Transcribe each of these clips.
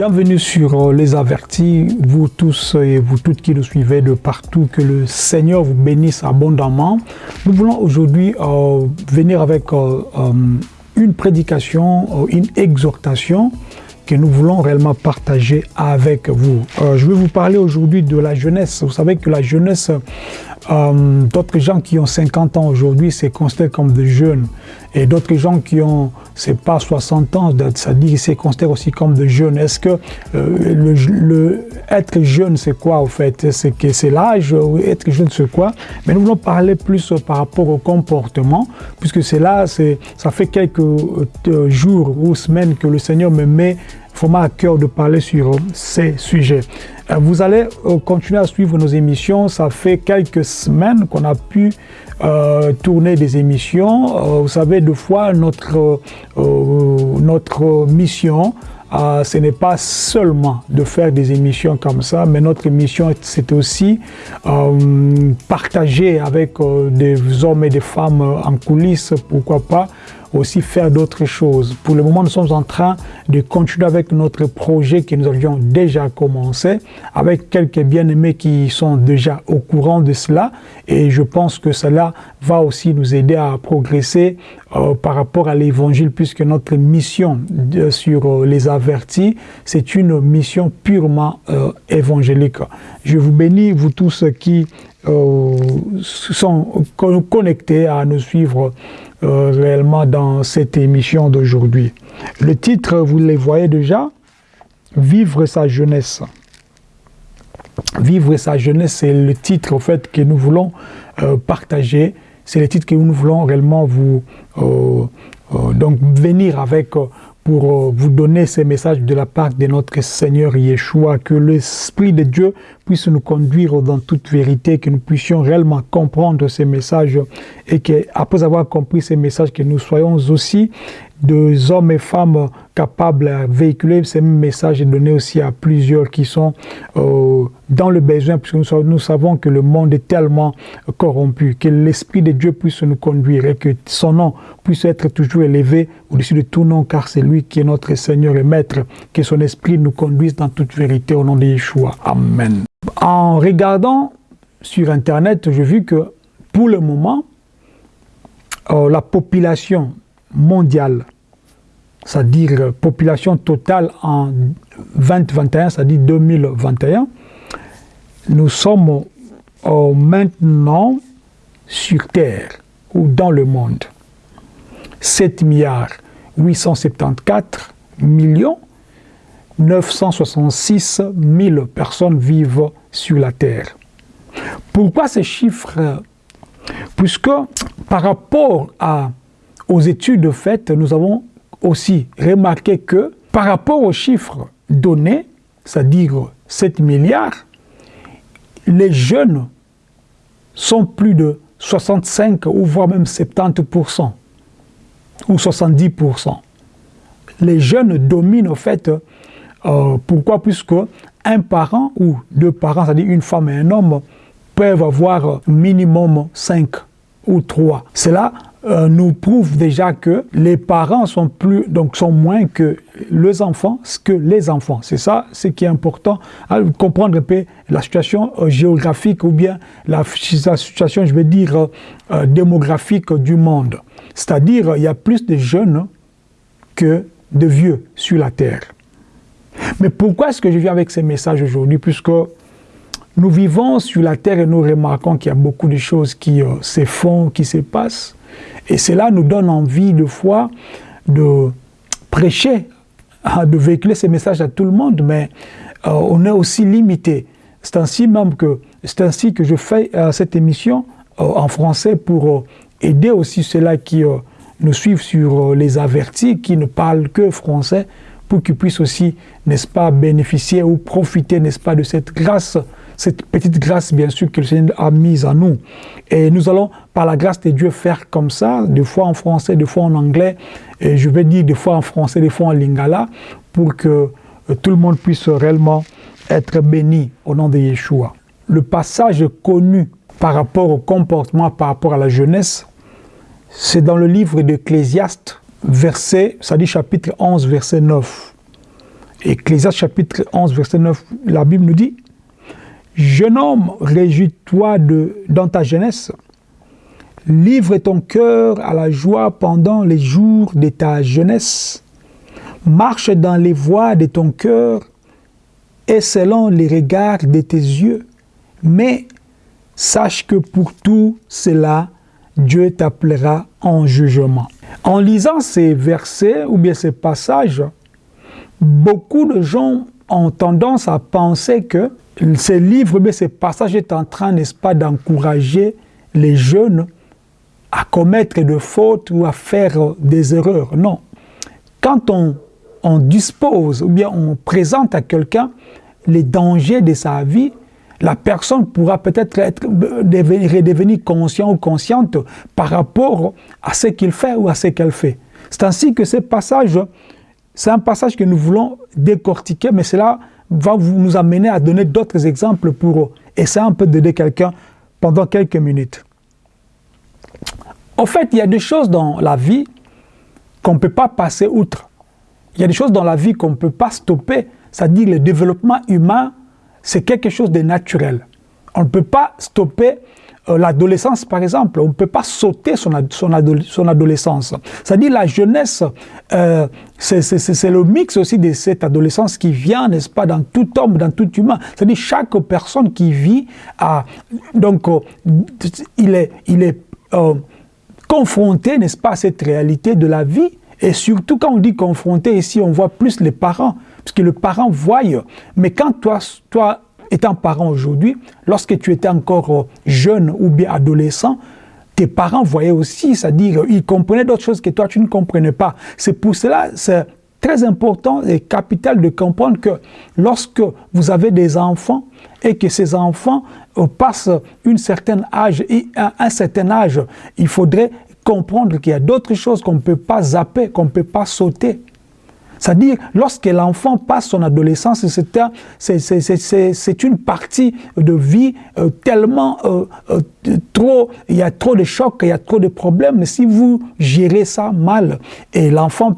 Bienvenue sur Les Avertis, vous tous et vous toutes qui nous suivez de partout, que le Seigneur vous bénisse abondamment. Nous voulons aujourd'hui euh, venir avec euh, euh, une prédication, une exhortation que nous voulons réellement partager avec vous. je vais vous parler aujourd'hui de la jeunesse. Vous savez que la jeunesse euh, d'autres gens qui ont 50 ans aujourd'hui, c'est considéré comme des jeunes. Et d'autres gens qui ont, c'est pas 60 ans, ça dit c'est considéré aussi comme des jeunes. Est-ce que euh, être jeune, c'est quoi au fait? C'est que c'est l'âge, être jeune, c'est quoi? Mais nous voulons parler plus par rapport au comportement, puisque c'est là, ça fait quelques euh, jours ou semaines que le Seigneur me met vraiment à cœur de parler sur ces sujets. Euh, vous allez euh, continuer à suivre nos émissions. Ça fait quelques semaines qu'on a pu euh, tourner des émissions. vous savez, deux fois, notre, notre mission, ce n'est pas seulement de faire des émissions comme ça, mais notre mission, c'est aussi partager avec des hommes et des femmes en coulisses, pourquoi pas, aussi faire d'autres choses. Pour le moment, nous sommes en train de continuer avec notre projet que nous avions déjà commencé, avec quelques bien-aimés qui sont déjà au courant de cela, et je pense que cela va aussi nous aider à progresser euh, par rapport à l'évangile, puisque notre mission sur euh, les avertis, c'est une mission purement euh, évangélique. Je vous bénis, vous tous qui sont connectés à nous suivre euh, réellement dans cette émission d'aujourd'hui. Le titre, vous les voyez déjà, Vivre sa jeunesse. Vivre sa jeunesse, c'est le titre fait que nous voulons euh, partager. C'est le titre que nous voulons réellement vous euh, donc venir avec pour euh, vous donner ces messages de la part de notre Seigneur Yeshua, que l'Esprit de Dieu puisse nous conduire dans toute vérité, que nous puissions réellement comprendre ces messages et qu'après avoir compris ces messages, que nous soyons aussi des hommes et femmes capables de véhiculer ces messages et donner aussi à plusieurs qui sont euh, dans le besoin, puisque nous, nous, savons que le monde est tellement corrompu, que l'Esprit de Dieu puisse nous conduire et que son nom puisse être toujours élevé au-dessus de tout nom, car c'est lui qui est notre Seigneur et Maître, que son Esprit nous conduise dans toute vérité au nom de Yeshua. Amen. En regardant sur Internet, j'ai vu que pour le moment, euh, la population mondiale, c'est-à-dire population totale en 2021, c'est-à-dire 2021, nous sommes euh, maintenant sur Terre ou dans le monde 7 milliards 874 millions 966 000 personnes vivent sur la Terre. Pourquoi ces chiffres? Puisque par rapport à aux études faites, nous avons aussi remarqué que par rapport aux chiffres donnés, c'est-à-dire 7 milliards, les jeunes sont plus de 65 ou voire même 70% ou 70%. Les jeunes dominent au fait, euh, pourquoi? Puisque un parent ou deux parents, c'est-à-dire une femme et un homme, peuvent avoir minimum 5 ou 3. Cela euh, nous prouve déjà que les parents sont plus donc sont moins que les enfants que les enfants. C'est ça ce qui est important comprendre la situation euh, géographique ou bien la, situation, je vais dire, euh, démographique du monde. C'est-à-dire il y a plus de jeunes que de vieux sur la terre. Mais pourquoi est-ce que je viens avec ces messages aujourd'hui? Puisque nous vivons sur la terre et nous remarquons qu'il y a beaucoup de choses qui se font, qui se passent. Et cela nous donne envie de foi de prêcher, hein, de véhiculer ces messages à tout le monde, mais euh, on est aussi limité. C'est ainsi même que c'est ainsi que je fais euh, cette émission euh, en français pour aider aussi ceux-là qui nous suivent sur les avertis, qui ne parlent que français, pour qu'ils puissent aussi, n'est-ce pas, bénéficier ou profiter, n'est-ce pas, de cette grâce cette petite grâce, bien sûr, que le Seigneur a mise à nous. Et nous allons, par la grâce de Dieu, faire comme ça, des fois en français, des fois en anglais, et je vais dire des fois en français, des fois en lingala, pour que euh, tout le monde puisse réellement être béni au nom de Yeshua. Le passage connu par rapport au comportement, par rapport à la jeunesse, c'est dans le livre d'Ecclésiaste, verset, ça dit chapitre 11, verset 9. Ecclésiaste chapitre 11, verset 9, la Bible nous dit Jeune homme, réjouis-toi dans ta jeunesse. Livre ton cœur à la joie pendant les jours de ta jeunesse. Marche dans les voies de ton cœur et selon les regards de tes yeux. Mais sache que pour tout cela, Dieu t'appellera en jugement. En lisant ces versets ou bien ces passages, beaucoup de gens ont tendance à penser que ces livres, mais ces passages est en train, n'est-ce pas, d'encourager les jeunes à commettre de fautes ou à faire des erreurs. Non. Quand on, on dispose ou bien on présente à quelqu'un les dangers de sa vie, la personne pourra peut-être être, devenir, redevenir conscient ou consciente par rapport à ce qu'il fait ou à ce qu'elle fait. C'est ainsi que ce passage, c'est un passage que nous voulons décortiquer, mais cela va nous amener à donner d'autres exemples pour essayer un peu d'aider quelqu'un pendant quelques minutes. En fait, il y a des choses dans la vie qu'on ne peut pas passer outre. Il y a des choses dans la vie qu'on ne peut pas stopper. C'est-à-dire le développement humain, c'est quelque chose de naturel. On ne peut pas stopper l'adolescence, par exemple. On ne peut pas sauter son, son, adolescence. C'est-à-dire la jeunesse, euh, c'est le mix aussi de cette adolescence qui vient, n'est-ce pas, dans tout homme, dans tout humain. C'est-à-dire chaque personne qui vit, a, donc, euh, il est, il est confronté, n'est-ce pas, à cette réalité de la vie. Et surtout, quand on dit confronté, ici, on voit plus les parents, parce que le parent voit. Mais quand toi, toi étant parent aujourd'hui, lorsque tu étais encore euh, jeune ou bien adolescent, tes parents voyaient aussi, c'est-à-dire ils comprenaient d'autres choses que toi tu ne comprenais pas. C'est pour cela, c'est très important et capital de comprendre que lorsque vous avez des enfants et que ces enfants euh, passent une certaine âge, et un certain âge, il faudrait comprendre qu'il y a d'autres choses qu'on ne peut pas zapper, qu'on ne peut pas sauter. C'est-à-dire, lorsque l'enfant passe son adolescence, c'est une partie de vie euh, tellement euh, euh, trop, il y a trop de chocs, il y a trop de problèmes. Mais si vous gérez ça mal, l'enfant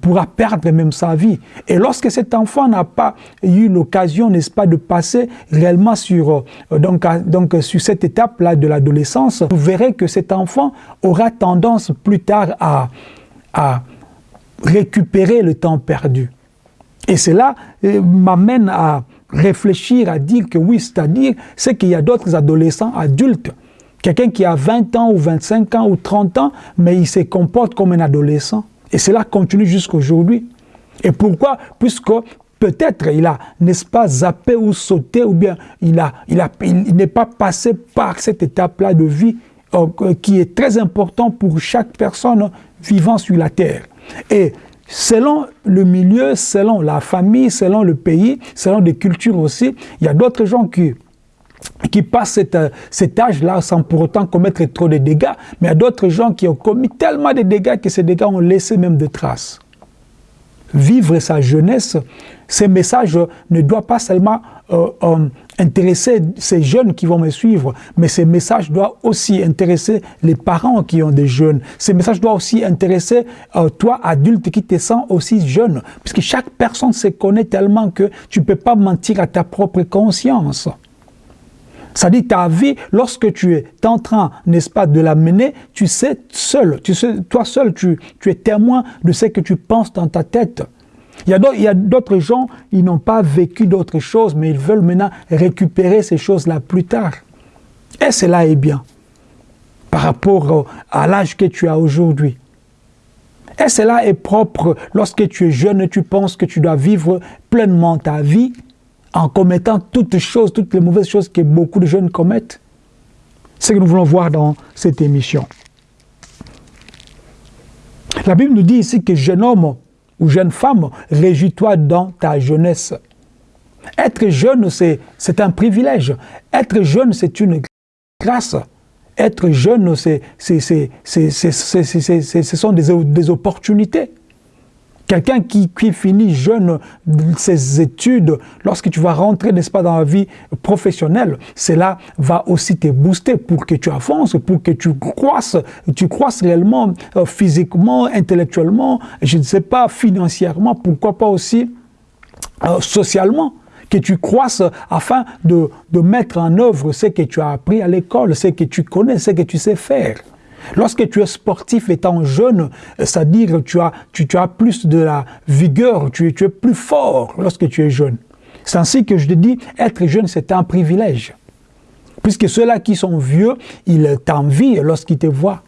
pourra perdre même sa vie. Et lorsque cet enfant n'a pas eu l'occasion, n'est-ce pas, de passer réellement sur, donc, sur cette étape-là de l'adolescence, vous verrez que cet enfant aura tendance plus tard à récupérer le temps perdu. Et cela euh, m'amène à réfléchir, à dire que oui, c'est-à-dire, c'est qu'il y a d'autres adolescents adultes. Quelqu'un qui a 20 ans ou 25 ans ou 30 ans, mais il se comporte comme un adolescent. Et cela continue jusqu'à aujourd'hui. Et pourquoi? Puisque peut-être il a, n'est-ce pas, zappé ou sauté, ou bien il, a, il, a, il n'est pas passé par cette étape-là de vie euh, qui est très important pour chaque personne vivant sur la terre. Et selon le milieu, selon la famille, selon le pays, selon des cultures aussi, il y a d'autres gens qui qui passent cet âge-là sans pour autant commettre trop de dégâts, mais il y a d'autres gens qui ont commis tellement de dégâts que ces dégâts ont laissé même des traces vivre sa jeunesse, ces messages ne doivent pas seulement euh, euh, intéresser ces jeunes qui vont me suivre, mais ces messages doivent aussi intéresser les parents qui ont des jeunes. Ces messages doivent aussi intéresser euh, toi, adulte, qui te sens aussi jeune, puisque chaque personne se connaît tellement que tu ne peux pas mentir à ta propre conscience. Ça dit ta vie, lorsque tu es en train, n'est-ce pas, de la mener, tu sais seul, tu sais, toi seul, tu, es témoin de ce que tu penses dans ta tête. Il y a d'autres gens, ils n'ont pas vécu d'autres choses, mais ils veulent maintenant récupérer ces choses-là plus tard. Et cela est bien, par rapport à l'âge que tu as aujourd'hui. Et cela est propre lorsque tu es jeune et tu penses que tu dois vivre pleinement ta vie, en commettant toutes choses, toutes les mauvaises choses que beaucoup de jeunes commettent. C'est ce que nous voulons voir dans cette émission. La Bible nous dit ici que jeune homme ou jeune femme, réjouis-toi dans ta jeunesse. Être jeune, c'est un privilège. Être jeune, c'est une grâce. Être jeune, ce sont des, des opportunités. Quelqu'un qui, finit jeune ses études, lorsque tu vas rentrer, n'est-ce pas, dans la vie professionnelle, cela va aussi te booster pour que tu avances, pour que tu croisses, tu croisses réellement euh, physiquement, intellectuellement, je ne sais pas, financièrement, pourquoi pas aussi socialement que tu croisses afin de, mettre en œuvre ce que tu as appris à l'école, ce que tu connais, ce que tu sais faire. Lorsque tu es sportif étant jeune, c'est-à-dire tu as, tu, as plus de la vigueur, tu, tu es plus fort lorsque tu es jeune. C'est ainsi que je te dis, être jeune, c'est un privilège. Puisque ceux-là qui sont vieux, ils t'envient lorsqu'ils te voient.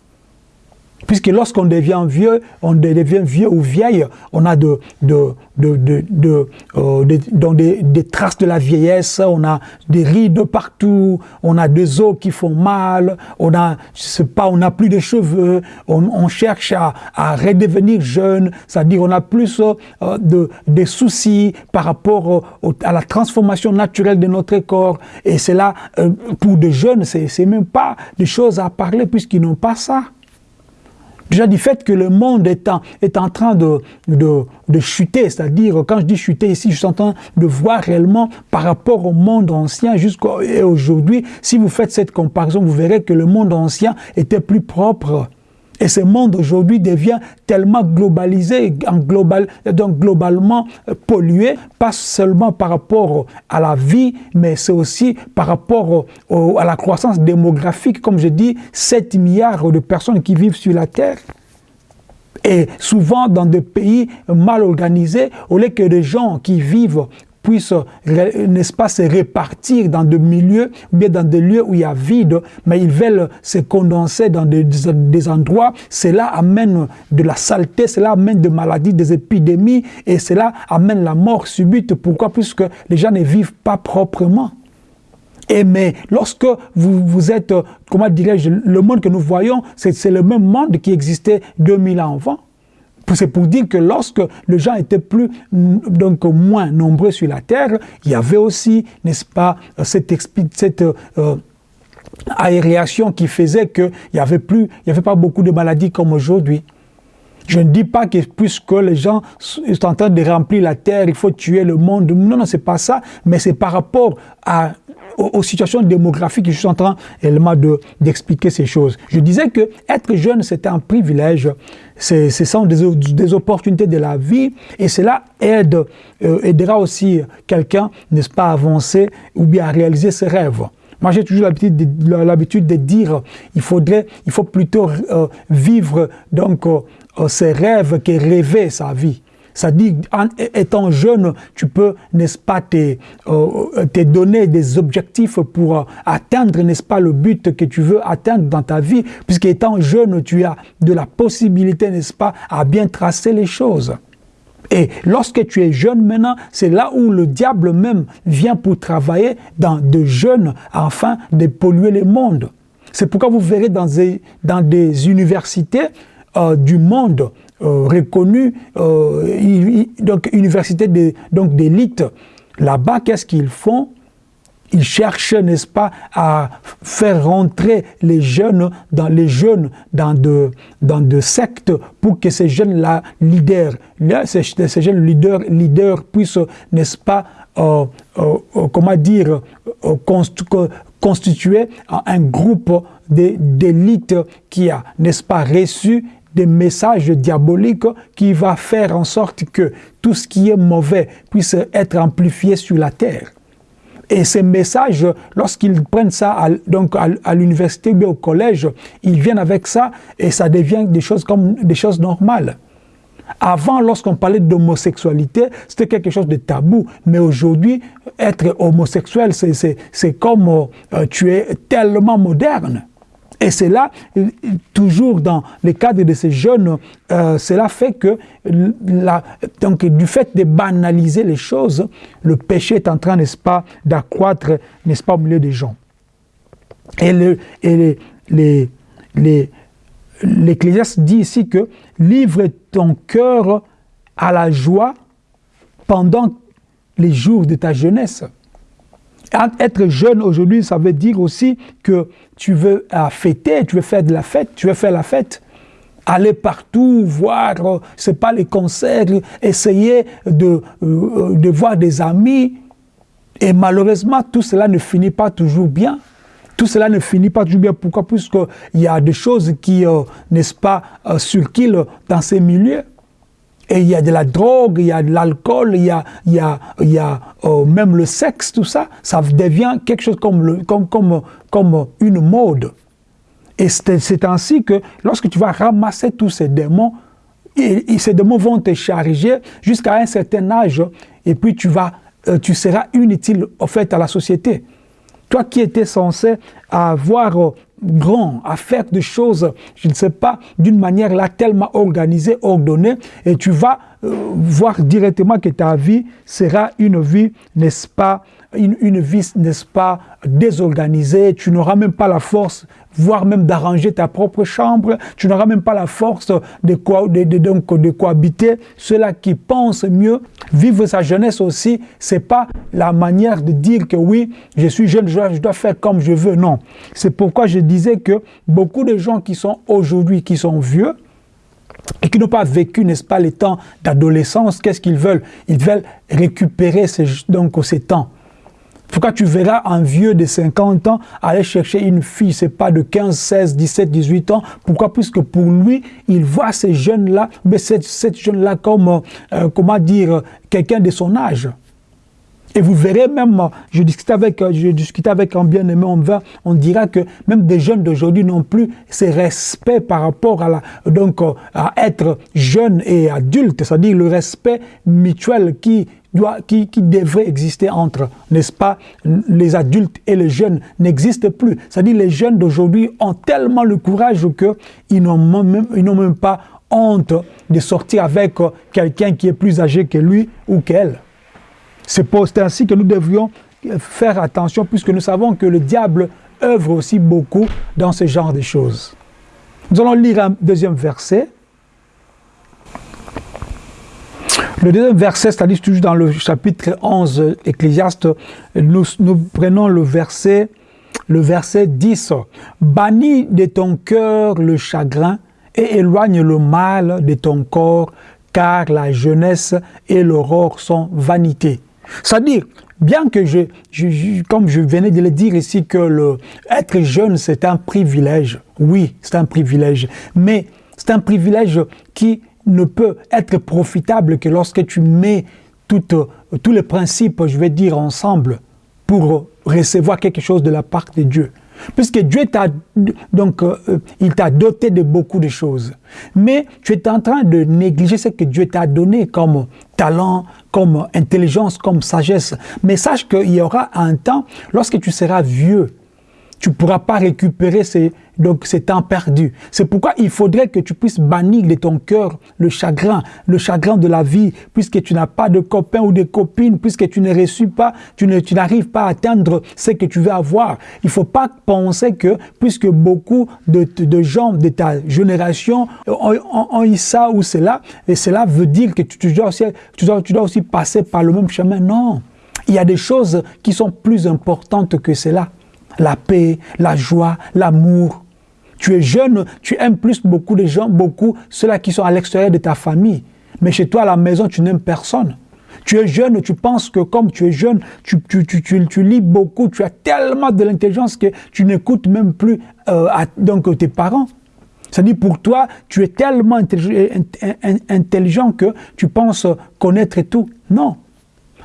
Puisque lorsqu'on devient vieux, on devient vieux ou vieille, on a de, de, de, de, euh, des, traces de la vieillesse, on a des rides partout, on a des os qui font mal, on a, je sais pas, on n'a plus de cheveux, on, cherche à, à, redevenir jeune, c'est-à-dire on a plus euh, de, des soucis par rapport à la transformation naturelle de notre corps. Et c'est là, euh, pour des jeunes, c'est même pas des choses à parler puisqu'ils n'ont pas ça. Déjà du fait que le monde est en, train de, de, de chuter, c'est-à-dire quand je dis chuter ici, je suis en train de voir réellement par rapport au monde ancien jusqu'à aujourd'hui, si vous faites cette comparaison, vous verrez que le monde ancien était plus propre et ce monde aujourd'hui devient tellement globalisé, donc globalement euh, pollué, pas seulement par rapport à la vie, mais c'est aussi par rapport à la croissance démographique. Comme je dis, 7 milliards de personnes qui vivent sur la Terre. Et souvent dans des pays mal organisés, au lieu que des gens qui vivent n'est-ce pas, se répartir dans des milieux, ou bien dans des lieux où il y a vide, mais ils veulent se condenser dans des, des endroits. Cela amène de la saleté, cela amène des maladies, des épidémies, et cela amène la mort subite. Pourquoi? Puisque les gens ne vivent pas proprement. Et mais lorsque vous, vous êtes, comment dirais-je, le monde que nous voyons, c'est le même monde qui existait 2000 ans avant. C'est pour dire que lorsque les gens étaient plus, donc moins nombreux sur la terre, il y avait aussi, n'est-ce pas, cette, cette euh, aération qui faisait qu'il n'y avait plus, avait pas beaucoup de maladies comme aujourd'hui. Je ne dis pas que puisque les gens sont en train de remplir la terre, il faut tuer le monde. Non, non, c'est pas ça. Mais c'est par rapport à aux, situations démographiques, je suis en train d'expliquer ces choses. Je disais que être jeune, c'est un privilège, ce sont des, des, opportunités de la vie, et cela aide, euh, aidera aussi quelqu'un, n'est-ce pas, à avancer ou bien à réaliser ses rêves. Moi, j'ai toujours l'habitude de, dire, il faudrait, il faut plutôt euh, vivre donc euh, ses rêves que rêver sa vie. Ça dit, en étant jeune, tu peux, n'est-ce pas, te, euh, te, donner des objectifs pour euh, atteindre, n'est-ce pas, le but que tu veux atteindre dans ta vie, puisqu'étant jeune, tu as de la possibilité, n'est-ce pas, à bien tracer les choses. Et lorsque tu es jeune maintenant, c'est là où le diable même vient pour travailler dans de jeunes afin de polluer le monde. C'est pourquoi vous verrez dans des, universités euh, du monde euh, euh, donc université donc d'élite. Là-bas, qu'est-ce qu'ils font? Ils cherchent, n'est-ce pas, à faire rentrer les jeunes dans les jeunes dans de, dans de sectes pour que ces jeunes-là, leaders, ces, ces, jeunes leaders, leaders puissent, n'est-ce pas, euh, comment dire, constituer un groupe d'élite qui a, n'est-ce pas, reçu des messages diaboliques qui va faire en sorte que tout ce qui est mauvais puisse être amplifié sur la terre. Et ces messages, lorsqu'ils prennent ça à, donc à, l'université ou au collège, ils viennent avec ça et ça devient des choses comme des choses normales. Avant, lorsqu'on parlait d'homosexualité, c'était quelque chose de tabou. Mais aujourd'hui, être homosexuel, c'est comme euh, tu es tellement moderne. Et c'est là, toujours dans le cadre de ces jeunes, euh, cela fait que, du fait de banaliser les choses, le péché est en train, n'est-ce pas, d'accroître, n'est-ce pas, au milieu des gens. Et l'Ecclésiaste les, dit ici que livre ton cœur à la joie pendant les jours de ta jeunesse. Être jeune aujourd'hui, ça veut dire aussi que tu veux fêter, tu veux faire de la fête, tu veux faire la fête. Aller partout, voir, euh, c'est pas les concerts, essayer de, euh, de voir des amis. Et malheureusement, tout cela ne finit pas toujours bien. Tout cela ne finit pas toujours bien. Pourquoi? Puisqu'il y a des choses qui, euh, n'est-ce pas, circulent dans ces milieux. Et il y a de la drogue, il y a de l'alcool, il y a, il y a, il y a euh, même le sexe, tout ça, ça devient quelque chose comme, comme, comme, comme une mode. Et c'est ainsi que lorsque tu vas ramasser tous ces démons, ces démons vont te charger jusqu'à un certain âge, et puis tu, vas, euh, tu seras inutile au fait à la société. Toi qui étais censé avoir euh, grand, à faire des choses, je ne sais pas, d'une manière là tellement organisée, ordonnée, et tu vas euh, voir directement que ta vie sera une vie, n'est-ce pas, une, vie, n'est-ce pas, désorganisée, tu n'auras même pas la force voire même d'arranger ta propre chambre. Tu n'auras même pas la force de, de, donc, de cohabiter. Ceux-là qui pensent mieux, vivre sa jeunesse aussi, c'est pas la manière de dire que oui, je suis jeune, je dois, faire comme je veux. Non. C'est pourquoi je disais que beaucoup de gens qui sont aujourd'hui, qui sont vieux, et qui n'ont pas vécu, n'est-ce pas, les temps d'adolescence, qu'est-ce qu'ils veulent? Ils veulent récupérer donc, ces temps. Pourquoi tu verras un vieux de 50 ans aller chercher une fille, c'est pas de 15, 16, 17, 18 ans? Pourquoi? Puisque pour lui, il voit ces jeunes-là, mais cette, cette jeune-là comme, euh, comment dire, quelqu'un de son âge. Et vous verrez même, je discutais avec, je discutais avec un bien-aimé, on, va, on dira que même des jeunes d'aujourd'hui n'ont plus ce respect par rapport à, la, donc, à être jeune et adulte, c'est-à-dire le respect mutuel qui qui, devrait exister entre, n'est-ce pas, les adultes et les jeunes n'existe plus. C'est-à-dire les jeunes d'aujourd'hui ont tellement le courage qu'ils n'ont même, même pas honte de sortir avec quelqu'un qui est plus âgé que lui ou qu'elle. C'est ainsi que nous devrions faire attention puisque nous savons que le diable œuvre aussi beaucoup dans ce genre de choses. Nous allons lire un deuxième verset. Le deuxième verset, c'est-à-dire toujours dans le chapitre 11 Ecclésiaste, nous, prenons le verset, le verset 10. « Bannis de ton cœur le chagrin et éloigne le mal de ton corps, car la jeunesse et l'aurore sont vanité. » C'est-à-dire, bien que je, comme je venais de le dire ici, que le, être jeune, c'est un privilège. Oui, c'est un privilège. Mais c'est un privilège qui ne peut être profitable que lorsque tu mets tous les principes, je vais dire, ensemble pour recevoir quelque chose de la part de Dieu. Puisque Dieu t'a donc euh, il t'a doté de beaucoup de choses. Mais tu es en train de négliger ce que Dieu t'a donné comme talent, comme intelligence, comme sagesse. Mais sache qu'il y aura un temps, lorsque tu seras vieux, tu ne pourras pas récupérer ces, donc, temps perdus. C'est pourquoi il faudrait que tu puisses bannir de ton cœur le chagrin, le chagrin de la vie, puisque tu n'as pas de copains ou de copines, puisque tu ne reçus pas, tu n'arrives pas à atteindre ce que tu veux avoir. Il ne faut pas penser que, puisque beaucoup de, gens de ta génération ont, eu ça ou cela, et cela veut dire que tu dois aussi passer par le même chemin. Non. Il y a des choses qui sont plus importantes que cela la paix, la joie, l'amour. Tu es jeune, tu aimes plus beaucoup de gens, beaucoup ceux-là qui sont à l'extérieur de ta famille. Mais chez toi, à la maison, tu n'aimes personne. Tu es jeune, tu penses que comme tu es jeune, tu, tu, lis beaucoup, tu as tellement de l'intelligence que tu n'écoutes même plus euh, donc, tes parents. C'est-à-dire pour toi, tu es tellement intelligent que tu penses connaître tout. Non,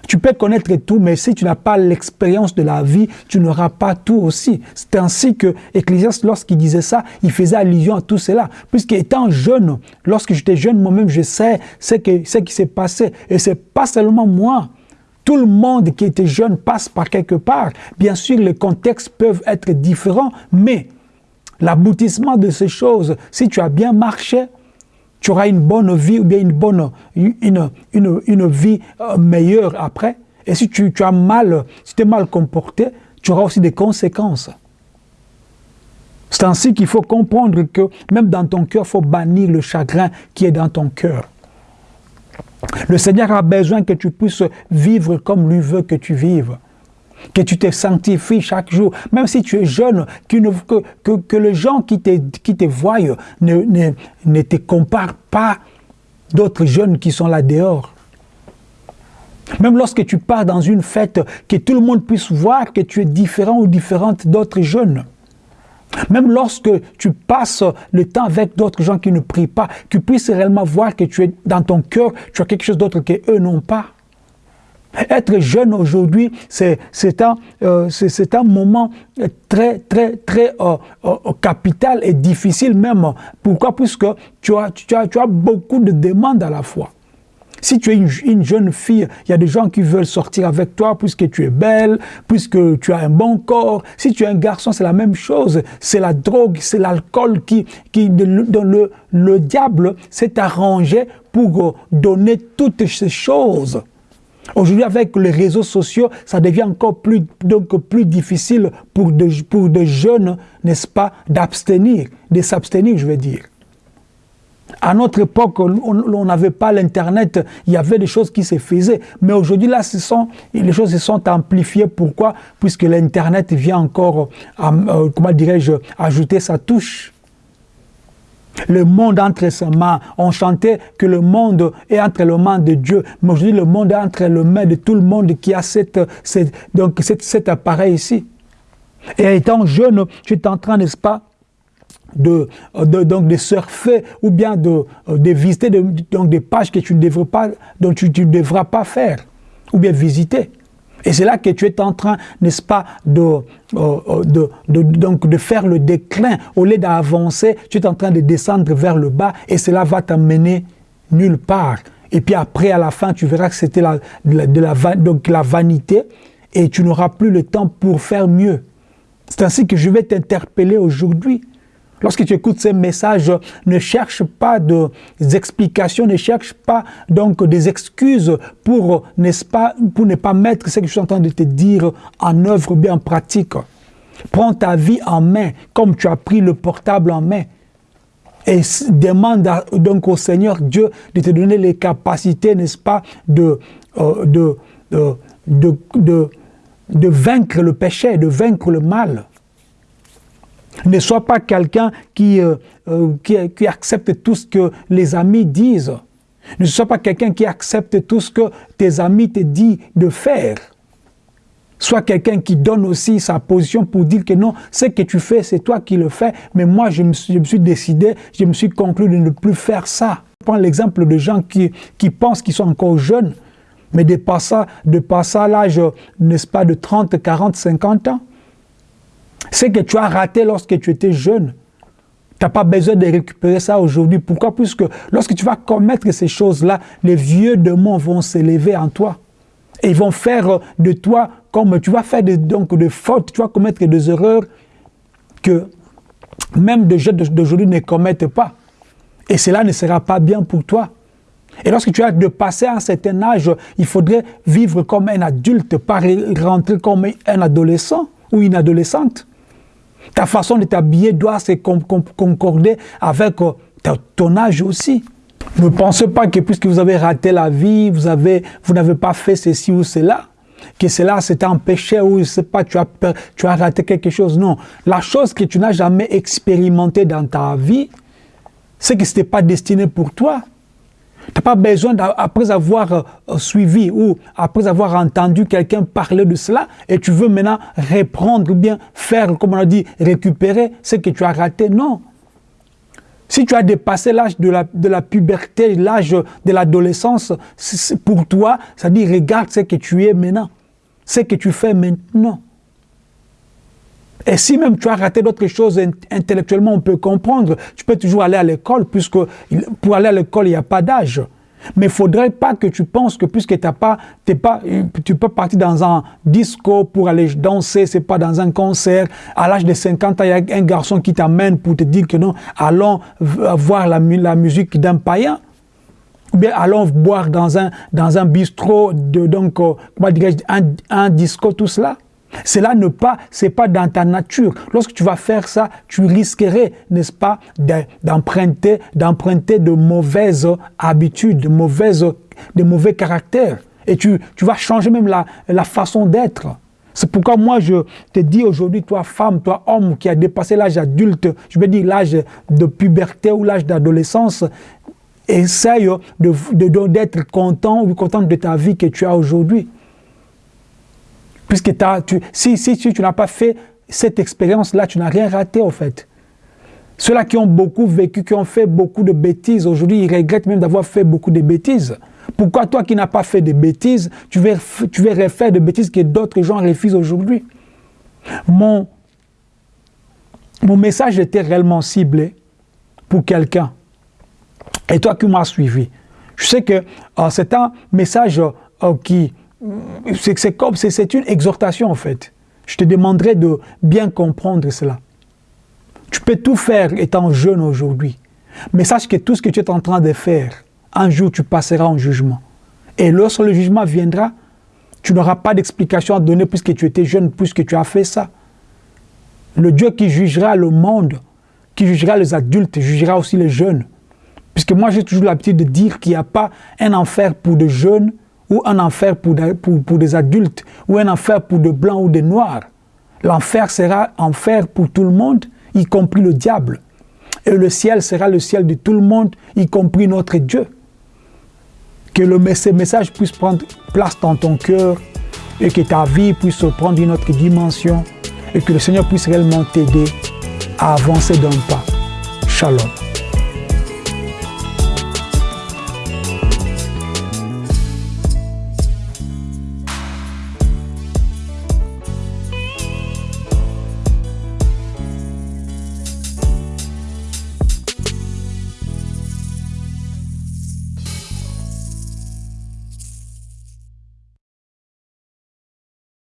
tu peux connaître tout, mais si tu n'as pas l'expérience de la vie, tu n'auras pas tout aussi. C'est ainsi que Ecclésiaste, lorsqu'il disait ça, il faisait allusion à tout cela. Puisqu'étant jeune, lorsque j'étais jeune, moi-même, je sais ce, ce qui s'est passé. Et c'est pas seulement moi. Tout le monde qui était jeune passe par quelque part. Bien sûr, les contextes peuvent être différents, mais l'aboutissement de ces choses, si tu as bien marché, tu auras une bonne vie ou bien une une vie euh, meilleure après. Et si tu, tu as mal, si tu es mal comporté, tu auras aussi des conséquences. C'est ainsi qu'il faut comprendre que même dans ton cœur, il faut bannir le chagrin qui est dans ton cœur. Le Seigneur a besoin que tu puisses vivre comme lui veut que tu vives que tu te sanctifies chaque jour, même si tu es jeune, que, que, que, les gens qui te, qui te voient ne, ne, ne te comparent pas d'autres jeunes qui sont là dehors. Même lorsque tu pars dans une fête, que tout le monde puisse voir que tu es différent ou différente d'autres jeunes. Même lorsque tu passes le temps avec d'autres gens qui ne prient pas, que tu puisses réellement voir que tu es dans ton cœur, tu as quelque chose d'autre qu'eux n'ont pas. Être jeune aujourd'hui, c'est un, euh, un moment très, très, très euh, euh, capital et difficile même. Pourquoi? Puisque tu as, tu, as, tu as beaucoup de demandes à la fois. Si tu es une, jeune fille, il y a des gens qui veulent sortir avec toi puisque tu es belle, puisque tu as un bon corps. Si tu es un garçon, c'est la même chose. C'est la drogue, c'est l'alcool qui, qui le, le diable s'est arrangé pour donner toutes ces choses. Aujourd'hui, avec les réseaux sociaux, ça devient encore plus, difficile pour des jeunes, n'est-ce pas, d'abstenir, de s'abstenir, je veux dire. À notre époque, on n'avait pas l'Internet, il y avait des choses qui se faisaient. Mais aujourd'hui, là, les choses se sont amplifiées. Pourquoi? Puisque l'Internet vient encore, euh, comment dirais-je, ajouter sa touche. Le monde entre ses mains. On chantait que le monde est entre les mains de Dieu. Mais aujourd'hui, le monde est entre les mains de tout le monde qui a donc cet appareil ici. Et étant jeune, tu es en train, n'est-ce pas, de, donc de surfer ou bien de, visiter donc des pages que tu ne dont tu ne devras pas faire ou bien visiter. Et c'est là que tu es en train, n'est-ce pas, de, euh, euh, de, donc de faire le déclin. Au lieu d'avancer, tu es en train de descendre vers le bas et cela va t'amener nulle part. Et puis après, à la fin, tu verras que c'était de la, donc la vanité et tu n'auras plus le temps pour faire mieux. C'est ainsi que je vais t'interpeller aujourd'hui. Lorsque tu écoutes ces messages, ne cherche pas des explications, ne cherche pas donc des excuses pour, pas, pour ne pas mettre ce que je suis en train de te dire en œuvre, bien en pratique. Prends ta vie en main, comme tu as pris le portable en main. Et demande donc au Seigneur Dieu de te donner les capacités, n'est-ce pas, de, euh, de, de, de vaincre le péché, de vaincre le mal. Ne sois pas quelqu'un qui, euh, euh, qui, accepte tout ce que les amis disent. Ne sois pas quelqu'un qui accepte tout ce que tes amis te disent de faire. Sois quelqu'un qui donne aussi sa position pour dire que non, ce que tu fais, c'est toi qui le fais, mais moi, je me, suis, je décidé, je me suis conclu de ne plus faire ça. Prends l'exemple de gens qui, qui pensent qu'ils sont encore jeunes, mais passer à l'âge, n'est-ce pas, de 30, 40, 50 ans. Ce que tu as raté lorsque tu étais jeune, tu n'as pas besoin de récupérer ça aujourd'hui. Pourquoi? Puisque lorsque tu vas commettre ces choses-là, les vieux démons vont s'élever en toi. Et ils vont faire de toi, comme tu vas faire de, donc de fautes, tu vas commettre des erreurs que même des jeunes d'aujourd'hui ne commettent pas. Et cela ne sera pas bien pour toi. Et lorsque tu as de passer un certain âge, il faudrait vivre comme un adulte, pas rentrer comme un adolescent ou une adolescente. Ta façon de t'habiller doit se concorder avec euh, ton âge aussi. Ne pensez pas que puisque vous avez raté la vie, vous n'avez vous pas fait ceci ou cela, que cela s'est empêché ou je sais pas, tu as, tu as raté quelque chose. Non. La chose que tu n'as jamais expérimentée dans ta vie, c'est que ce n'était pas destiné pour toi. Tu n'as pas besoin, après avoir euh, suivi ou après avoir entendu quelqu'un parler de cela, et tu veux maintenant reprendre ou bien faire, comme on a dit, récupérer ce que tu as raté. Non. Si tu as dépassé l'âge de la, de la puberté, l'âge de l'adolescence, pour toi, ça dit regarde ce que tu es maintenant, ce que tu fais maintenant. Et si même tu as raté d'autres choses intellectuellement, on peut comprendre. Tu peux toujours aller à l'école, puisque pour aller à l'école, il n'y a pas d'âge. Mais il ne faudrait pas que tu penses que puisque as pas, pas, tu peux partir dans un disco pour aller danser, c'est pas dans un concert. À l'âge de 50 ans, il y a un garçon qui t'amène pour te dire que non, allons voir la, musique d'un païen. Ou bien allons boire dans un, dans un bistrot, de, donc, euh, un disco, tout cela. Cela ne pas, c'est pas dans ta nature. Lorsque tu vas faire ça, tu risquerais, n'est-ce pas, d'emprunter, d'emprunter de mauvaises habitudes, de mauvaises, de mauvais caractères. Et tu, tu vas changer même la, la façon d'être. C'est pourquoi moi je te dis aujourd'hui, toi femme, toi homme qui a dépassé l'âge adulte, je veux dire l'âge de puberté ou l'âge d'adolescence, essaye d'être de, d'être content ou contente de ta vie que tu as aujourd'hui. Puisque tu, si, tu n'as pas fait cette expérience-là, tu n'as rien raté au fait. Ceux-là qui ont beaucoup vécu, qui ont fait beaucoup de bêtises, aujourd'hui, ils regrettent même d'avoir fait beaucoup de bêtises. Pourquoi toi qui n'as pas fait de bêtises, tu veux, tu refaire de bêtises que d'autres gens refusent aujourd'hui? Mon, mon message était réellement ciblé pour quelqu'un. Et toi qui m'as suivi, je sais que euh, c'est un message euh, qui... C'est une exhortation en fait. Je te demanderai de bien comprendre cela. Tu peux tout faire étant jeune aujourd'hui. Mais sache que tout ce que tu es en train de faire, un jour tu passeras en jugement. Et lorsque le jugement viendra, tu n'auras pas d'explication à donner puisque tu étais jeune, puisque tu as fait ça. Le Dieu qui jugera le monde, qui jugera les adultes, jugera aussi les jeunes. Puisque moi, j'ai toujours l'habitude de dire qu'il n'y a pas un enfer pour des jeunes ou un enfer pour, pour, pour des adultes ou un enfer pour des blancs ou des noirs. L'enfer sera enfer pour tout le monde, y compris le diable. Et le ciel sera le ciel de tout le monde, y compris notre Dieu. Que le, message puisse prendre place dans ton cœur et que ta vie puisse prendre une autre dimension et que le Seigneur puisse réellement t'aider à avancer d'un pas. Shalom.